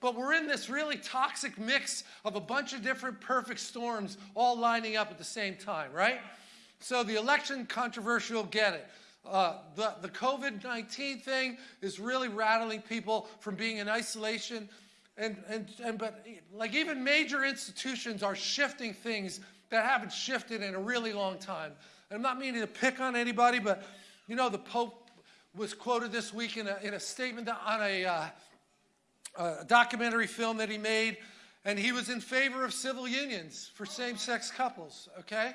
but we're in this really toxic mix of a bunch of different perfect storms all lining up at the same time, right? So the election controversial, get it. Uh, the the COVID 19 thing is really rattling people from being in isolation. And, and, and but like even major institutions are shifting things that haven't shifted in a really long time. And I'm not meaning to pick on anybody, but you know, the Pope was quoted this week in a, in a statement on a, uh, a documentary film that he made, and he was in favor of civil unions for same sex couples, okay?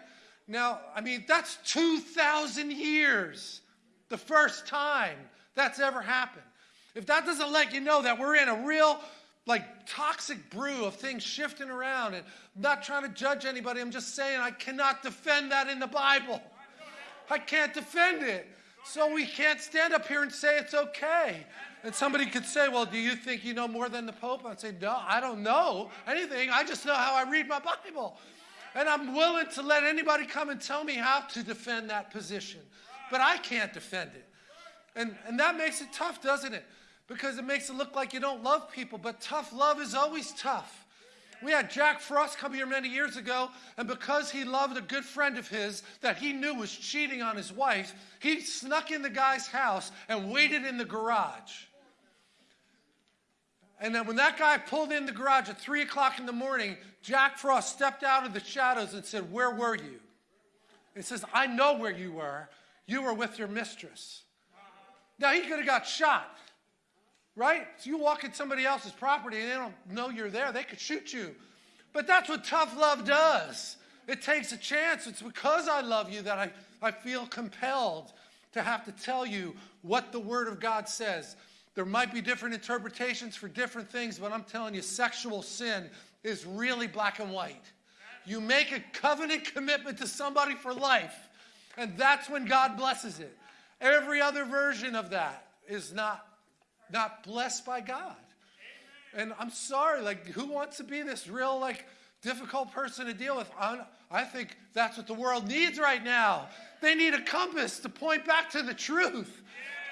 Now, I mean, that's 2,000 years, the first time that's ever happened. If that doesn't let you know that we're in a real like toxic brew of things shifting around and I'm not trying to judge anybody. I'm just saying I cannot defend that in the Bible. I can't defend it. So we can't stand up here and say it's okay. And somebody could say, well, do you think you know more than the Pope? I'd say, no, I don't know anything. I just know how I read my Bible. And I'm willing to let anybody come and tell me how to defend that position. But I can't defend it. And, and that makes it tough, doesn't it? because it makes it look like you don't love people, but tough love is always tough. We had Jack Frost come here many years ago, and because he loved a good friend of his that he knew was cheating on his wife, he snuck in the guy's house and waited in the garage. And then when that guy pulled in the garage at 3 o'clock in the morning, Jack Frost stepped out of the shadows and said, Where were you? He says, I know where you were. You were with your mistress. Now, he could have got shot right? So you walk in somebody else's property and they don't know you're there, they could shoot you. But that's what tough love does. It takes a chance. It's because I love you that I, I feel compelled to have to tell you what the Word of God says. There might be different interpretations for different things, but I'm telling you, sexual sin is really black and white. You make a covenant commitment to somebody for life, and that's when God blesses it. Every other version of that is not not blessed by God. And I'm sorry, like, who wants to be this real, like, difficult person to deal with? I think that's what the world needs right now. They need a compass to point back to the truth.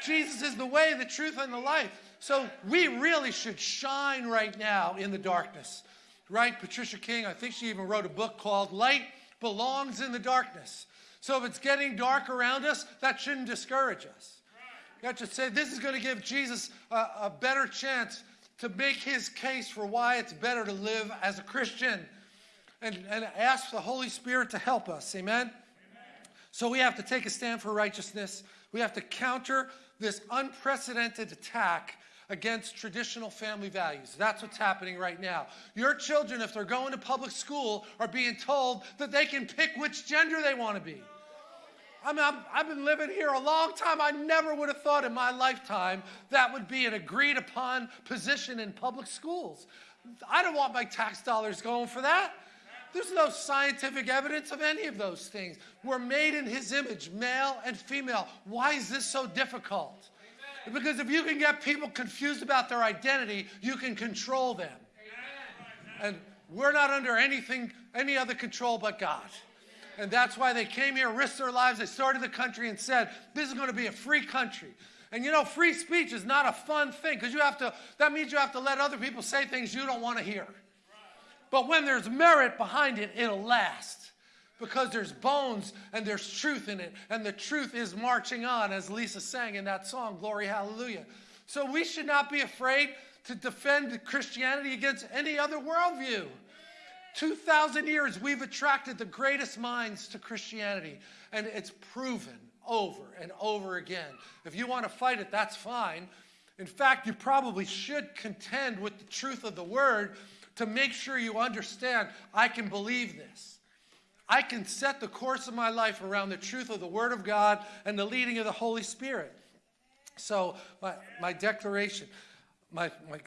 Jesus is the way, the truth, and the life. So we really should shine right now in the darkness. Right? Patricia King, I think she even wrote a book called Light Belongs in the Darkness. So if it's getting dark around us, that shouldn't discourage us. You to say this is going to give Jesus a, a better chance to make his case for why it's better to live as a Christian and, and ask the Holy Spirit to help us. Amen? Amen? So we have to take a stand for righteousness. We have to counter this unprecedented attack against traditional family values. That's what's happening right now. Your children, if they're going to public school, are being told that they can pick which gender they want to be. I mean, i have been living here a long time. I never would have thought in my lifetime that would be an agreed upon position in public schools. I don't want my tax dollars going for that. There's no scientific evidence of any of those things. We're made in his image, male and female. Why is this so difficult? Because if you can get people confused about their identity, you can control them. And we're not under anything, any other control but God. And that's why they came here, risked their lives. They started the country and said, this is going to be a free country. And you know, free speech is not a fun thing because you have to, that means you have to let other people say things you don't want to hear. But when there's merit behind it, it'll last because there's bones and there's truth in it. And the truth is marching on, as Lisa sang in that song, Glory Hallelujah. So we should not be afraid to defend Christianity against any other worldview. 2,000 years, we've attracted the greatest minds to Christianity, and it's proven over and over again. If you want to fight it, that's fine. In fact, you probably should contend with the truth of the word to make sure you understand I can believe this. I can set the course of my life around the truth of the word of God and the leading of the Holy Spirit. So, my, my declaration, my, my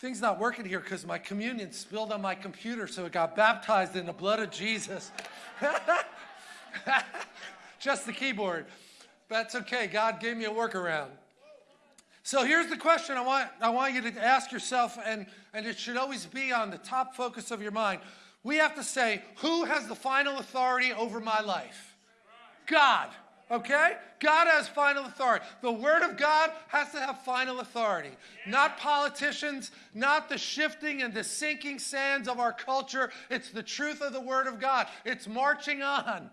thing's not working here because my communion spilled on my computer, so it got baptized in the blood of Jesus. Just the keyboard. That's okay. God gave me a workaround. So here's the question I want, I want you to ask yourself, and, and it should always be on the top focus of your mind. We have to say, who has the final authority over my life? God. Okay? God has final authority. The Word of God has to have final authority. Not politicians, not the shifting and the sinking sands of our culture. It's the truth of the Word of God. It's marching on.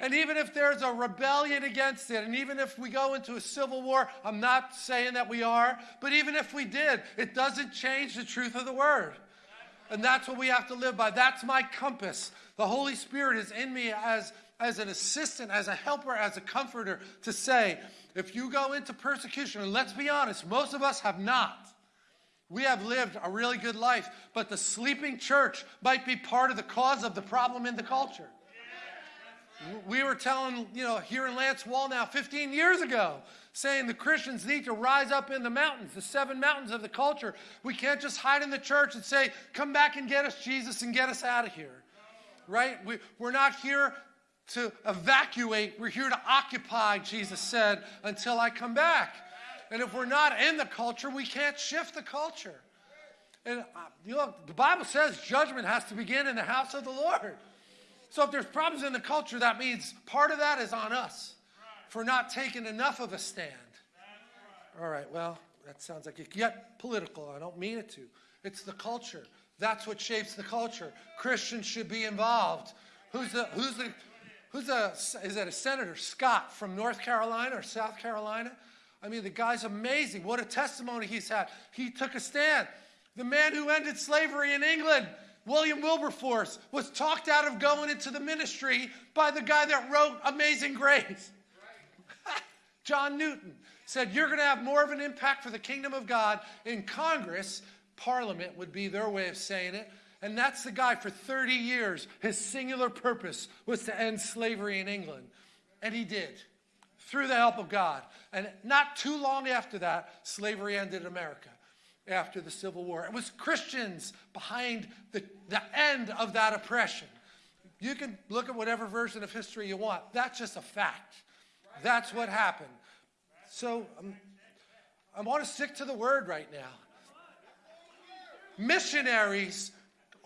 And even if there's a rebellion against it, and even if we go into a civil war, I'm not saying that we are, but even if we did, it doesn't change the truth of the Word. And that's what we have to live by. That's my compass. The Holy Spirit is in me as as an assistant, as a helper, as a comforter to say, if you go into persecution, and let's be honest, most of us have not. We have lived a really good life, but the sleeping church might be part of the cause of the problem in the culture. We were telling, you know, here in Lance Wallnau 15 years ago, saying the Christians need to rise up in the mountains, the seven mountains of the culture. We can't just hide in the church and say, come back and get us, Jesus, and get us out of here. Right? We, we're not here to evacuate. We're here to occupy, Jesus said, until I come back. And if we're not in the culture, we can't shift the culture. And uh, you know, the Bible says judgment has to begin in the house of the Lord. So if there's problems in the culture, that means part of that is on us for not taking enough of a stand. All right, well, that sounds like it get political. I don't mean it to. It's the culture. That's what shapes the culture. Christians should be involved. Who's the, who's the, Who's a, is that a Senator Scott from North Carolina or South Carolina? I mean, the guy's amazing. What a testimony he's had. He took a stand. The man who ended slavery in England, William Wilberforce, was talked out of going into the ministry by the guy that wrote Amazing Grace. John Newton said, You're going to have more of an impact for the kingdom of God in Congress. Parliament would be their way of saying it and that's the guy for 30 years. His singular purpose was to end slavery in England. And he did through the help of God. And not too long after that, slavery ended in America after the Civil War. It was Christians behind the, the end of that oppression. You can look at whatever version of history you want. That's just a fact. That's what happened. So um, I want to stick to the word right now. Missionaries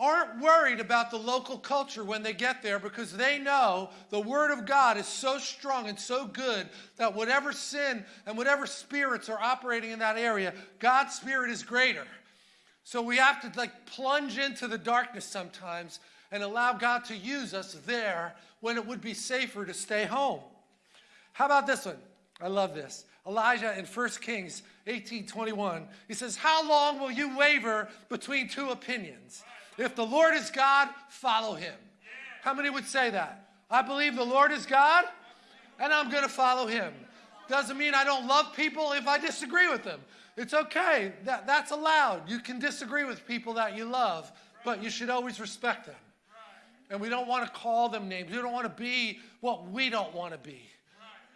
aren't worried about the local culture when they get there because they know the Word of God is so strong and so good that whatever sin and whatever spirits are operating in that area, God's Spirit is greater. So we have to like plunge into the darkness sometimes and allow God to use us there when it would be safer to stay home. How about this one? I love this. Elijah in 1 Kings 18:21. He says, "How long will you waver between two opinions?" If the Lord is God, follow him. How many would say that? I believe the Lord is God and I'm going to follow him. Doesn't mean I don't love people if I disagree with them. It's okay. That, that's allowed. You can disagree with people that you love, but you should always respect them. And we don't want to call them names. We don't want to be what we don't want to be.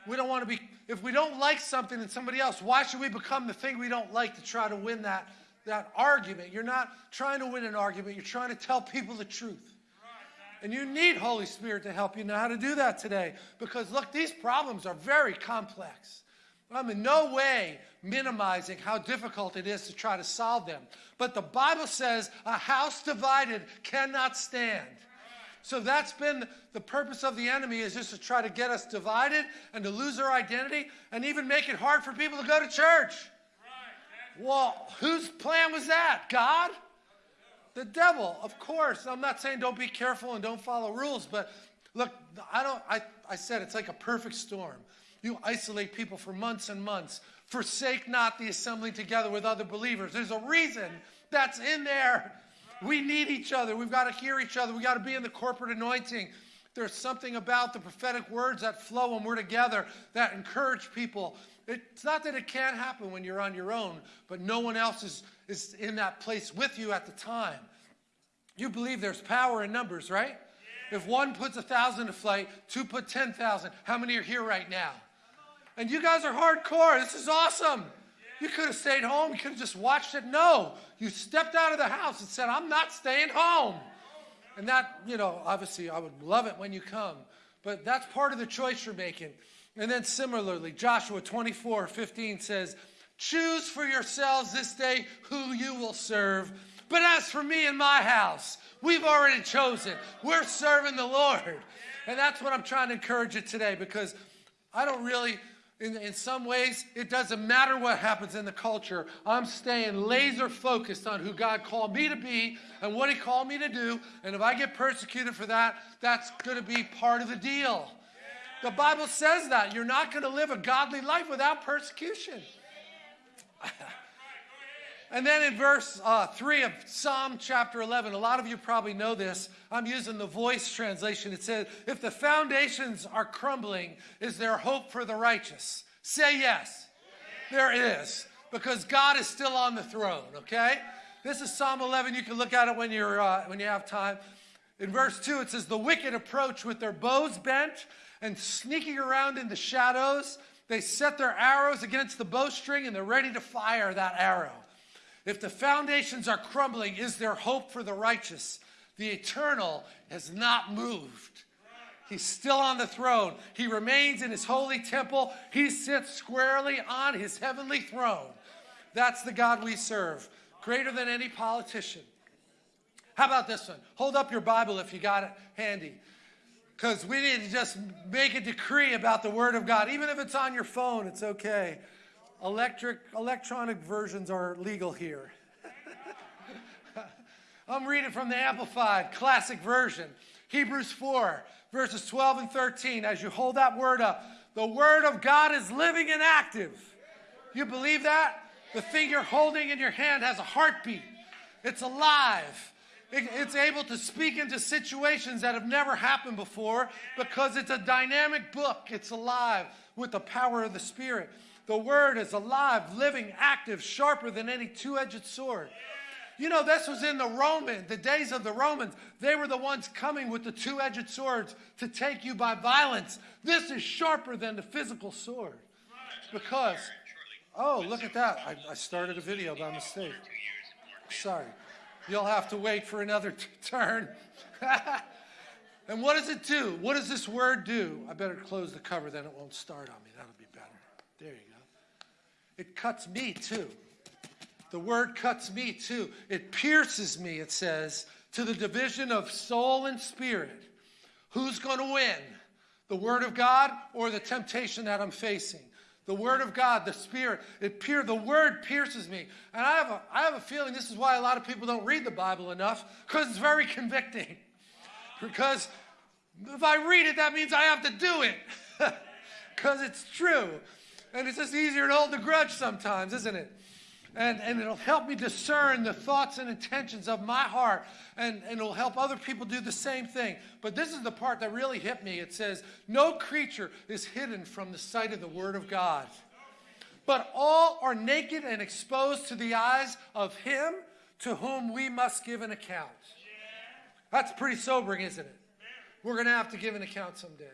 We don't want to be, if we don't like something in somebody else, why should we become the thing we don't like to try to win that that argument. You're not trying to win an argument, you're trying to tell people the truth. And you need Holy Spirit to help you know how to do that today. Because look, these problems are very complex. I'm in no way minimizing how difficult it is to try to solve them. But the Bible says a house divided cannot stand. So that's been the purpose of the enemy is just to try to get us divided and to lose our identity and even make it hard for people to go to church. Well, whose plan was that? God? The devil, of course. I'm not saying don't be careful and don't follow rules, but look, I don't I, I said it's like a perfect storm. You isolate people for months and months. Forsake not the assembly together with other believers. There's a reason that's in there. We need each other. We've got to hear each other. We've got to be in the corporate anointing. There's something about the prophetic words that flow when we're together that encourage people. It's not that it can't happen when you're on your own, but no one else is, is in that place with you at the time. You believe there's power in numbers, right? Yeah. If one puts a thousand to flight, two put 10,000, how many are here right now? And you guys are hardcore. This is awesome. You could have stayed home. You could have just watched it. No, you stepped out of the house and said, I'm not staying home. And that, you know, obviously I would love it when you come, but that's part of the choice you're making. And then similarly, Joshua 24 15 says, Choose for yourselves this day who you will serve. But as for me and my house, we've already chosen. We're serving the Lord. And that's what I'm trying to encourage you today because I don't really, in, in some ways, it doesn't matter what happens in the culture. I'm staying laser focused on who God called me to be and what He called me to do. And if I get persecuted for that, that's going to be part of the deal. The Bible says that. You're not going to live a godly life without persecution. And then in verse uh, 3 of Psalm chapter 11, a lot of you probably know this. I'm using the voice translation. It says, If the foundations are crumbling, is there hope for the righteous? Say yes. There is, because God is still on the throne, okay? This is Psalm 11. You can look at it when, you're, uh, when you have time. In verse 2, it says, The wicked approach with their bows bent and sneaking around in the shadows. They set their arrows against the bowstring and they're ready to fire that arrow. If the foundations are crumbling, is there hope for the righteous? The eternal has not moved. He's still on the throne. He remains in his holy temple. He sits squarely on his heavenly throne. That's the God we serve, greater than any politician. How about this one? Hold up your Bible if you got it handy. Because we need to just make a decree about the Word of God. Even if it's on your phone, it's okay. Electric, electronic versions are legal here. I'm reading from the Amplified Classic Version. Hebrews 4, verses 12 and 13. As you hold that word up, the Word of God is living and active. You believe that? The thing you're holding in your hand has a heartbeat, it's alive. It's able to speak into situations that have never happened before because it's a dynamic book. It's alive with the power of the Spirit. The word is alive, living, active, sharper than any two edged sword. You know, this was in the Roman, the days of the Romans. They were the ones coming with the two edged swords to take you by violence. This is sharper than the physical sword. Because, oh, look at that. I, I started a video by mistake. Sorry. You'll have to wait for another turn. and what does it do? What does this word do? I better close the cover, then it won't start on me. That'll be better. There you go. It cuts me too. The word cuts me too. It pierces me, it says, to the division of soul and spirit. Who's going to win? The word of God or the temptation that I'm facing? The word of God, the spirit, it pier, the word pierces me. And I have, a, I have a feeling this is why a lot of people don't read the Bible enough, because it's very convicting. because if I read it, that means I have to do it. Because it's true. And it's just easier to hold the grudge sometimes, isn't it? And, and it'll help me discern the thoughts and intentions of my heart. And, and it'll help other people do the same thing. But this is the part that really hit me. It says, No creature is hidden from the sight of the Word of God. But all are naked and exposed to the eyes of Him to whom we must give an account. That's pretty sobering, isn't it? We're going to have to give an account someday.